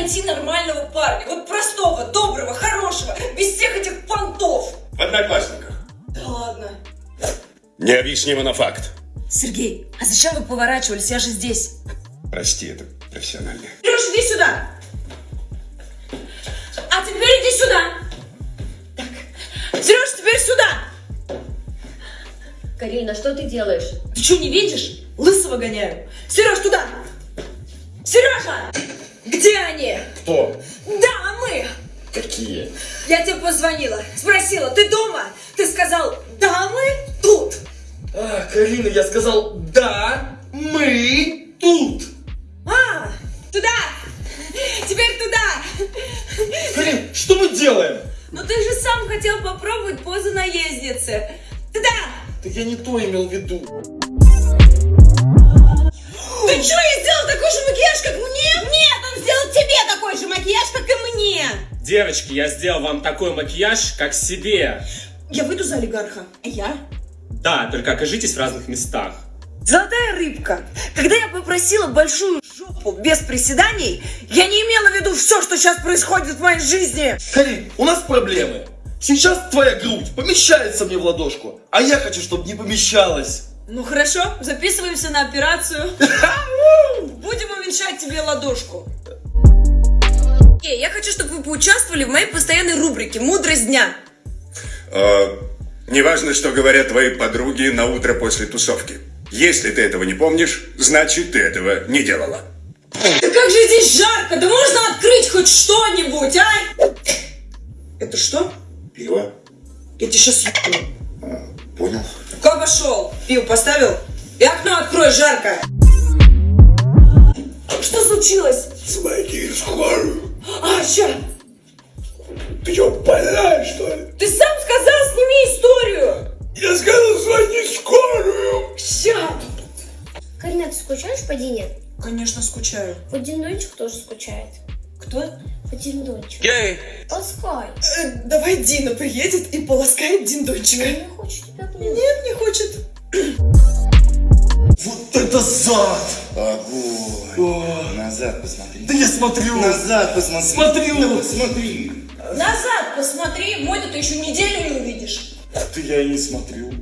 найти нормального парня. Вот простого, доброго, хорошего, без всех этих понтов. В одноклассниках. Да ладно. Необъяснимо на факт. Сергей, а зачем вы поворачивались? Я же здесь. Прости, это профессионально. Сереж, иди сюда. А теперь иди сюда. Так. Сереж, теперь сюда. Карина, что ты делаешь? Ты что, не видишь? Лысого гоняю. Сереж, туда. Сережа! Где они? Кто? Да, мы. Какие? Я тебе позвонила, спросила, ты дома? Ты сказал, да, мы тут. А, Карина, я сказал, да, мы тут. А, туда. Теперь туда. Карин, что мы делаем? Ну ты же сам хотел попробовать позу наездницы. Туда. Так я не то имел в виду. Ты что, я сделал такой же макияж, как мне? Тебе такой же макияж, как и мне. Девочки, я сделал вам такой макияж, как себе. Я выйду за олигарха. А я? Да, только окажитесь в разных местах. Золотая рыбка. Когда я попросила большую жопу без приседаний, я не имела в виду все, что сейчас происходит в моей жизни. Карин, у нас проблемы. Сейчас твоя грудь помещается мне в ладошку, а я хочу, чтобы не помещалась. Ну хорошо, записываемся на операцию. Будем уменьшать тебе ладошку. Окей, я хочу, чтобы вы поучаствовали в моей постоянной рубрике «Мудрость дня». Э, неважно, что говорят твои подруги на утро после тусовки. Если ты этого не помнишь, значит ты этого не делала. Да как же здесь жарко, да можно открыть хоть что-нибудь, а? Это что? Пиво? Я тебе сейчас ебну. Понял. Как пошел? Пиво поставил? И окно открой, жарко. Что случилось? В скорую. А, ща. Ты что, больная, что ли? Ты сам сказал, сними историю. Я сказал, звони скорую. Ща. Карина, ты скучаешь по Дине? Конечно, скучаю. Вот Динончик тоже скучает. Кто? Вот Динончик. Гей! Ласкай. Э, давай Дина приедет и полоскает диндончика. Я не хочу тебя обнимать. Нет, не хочет. Вот это зад! Огонь. Назад посмотри. Да я смотрю! Назад посмотри. Смотрю. Да посмотри. Назад посмотри, мой ты еще неделю не увидишь. Да я и не смотрю.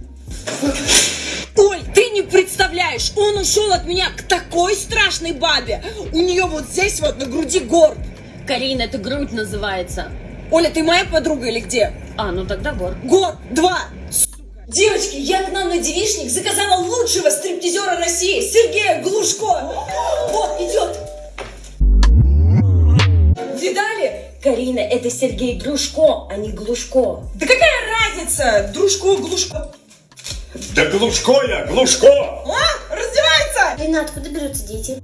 Ой, ты не представляешь, он ушел от меня к такой страшной бабе. У нее вот здесь вот на груди горб. Карина, это грудь называется. Оля, ты моя подруга или где? А, ну тогда гор. Горб, два. Сука. Девочки, я к нам на девичник заказала лучшего стриптизера России, Сергея Глушко. Вот, идет. Видали? Карина, это Сергей Дружко, а не Глушко. Да какая разница? Дружко, Глушко. Да Глушко я, Глушко! А, раздевается. Карина, откуда берутся дети?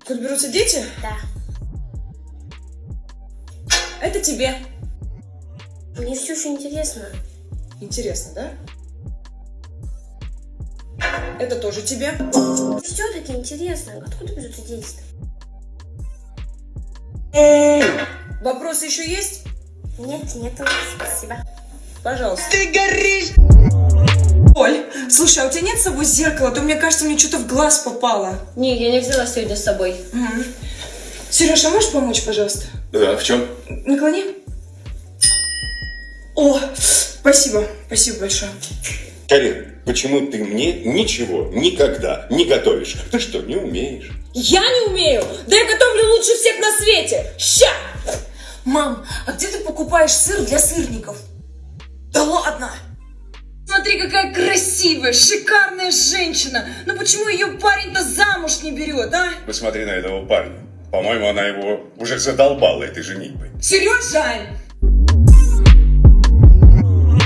Откуда берутся дети? Да. Это тебе. Мне все еще интересно. Интересно, да? Это тоже тебе. Все-таки интересно. Откуда берутся дети-то? Вопросы еще есть? Нет, нет, спасибо. Пожалуйста. Ты горишь! Оль, слушай, а у тебя нет с собой зеркала? То мне кажется, мне что-то в глаз попало. Не, я не взяла сегодня с собой. Сереж, а можешь помочь, пожалуйста? Да, в чем? Наклони. О, спасибо, спасибо большое. Карин, почему ты мне ничего никогда не готовишь? Ты что, не умеешь? Я не умею! Да я готовлю лучше всех на свете! Ща! Мам, а где ты покупаешь сыр для сырников? Да ладно! Смотри, какая красивая, шикарная женщина! Но почему ее парень-то замуж не берет, а? Посмотри на этого парня. По-моему, она его уже задолбала этой женитьбой. Сережа!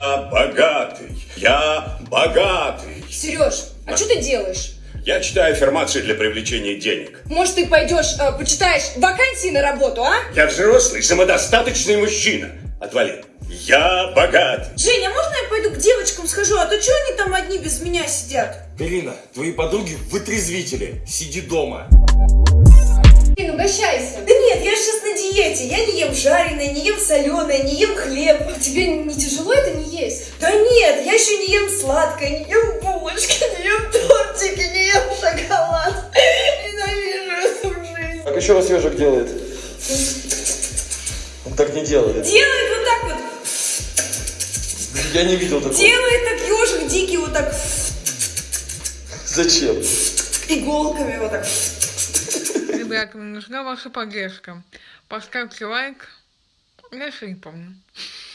Я богатый, я богатый. Сереж, а что ты делаешь? Я читаю аффирмации для привлечения денег. Может, ты пойдешь, э, почитаешь вакансии на работу, а? Я взрослый, самодостаточный мужчина. Отвали. Я богатый. Женя, можно я пойду к девочкам схожу, а то что они там одни без меня сидят? Карина, твои подруги вытрезвители. Сиди дома. Блин, угощайся. Нет, я же сейчас на диете. Я не ем жареное, не ем соленое, не ем хлеб. Тебе не тяжело это не есть? Да нет, я еще не ем сладкое, не ем булочки, не ем тортики, не ем шоколад. Ненавижу эту жизнь. Как еще раз ежик делает? Он так не делает. Делает вот так вот. Я не видел такого. Делает так ежик дикий вот так. Зачем? Иголками вот так. Ребята, нужна ваша поддержка. Поставьте лайк. Я еще не помню.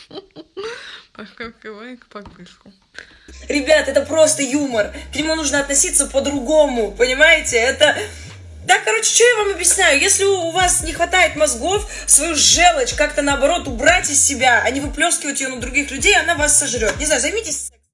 Поставьте лайк, подписку. Ребят, это просто юмор. К нему нужно относиться по-другому, понимаете? Это... Да, короче, что я вам объясняю? Если у вас не хватает мозгов, свою желчь как-то наоборот убрать из себя, а не выплескивать ее на других людей, она вас сожрет. Не знаю, займитесь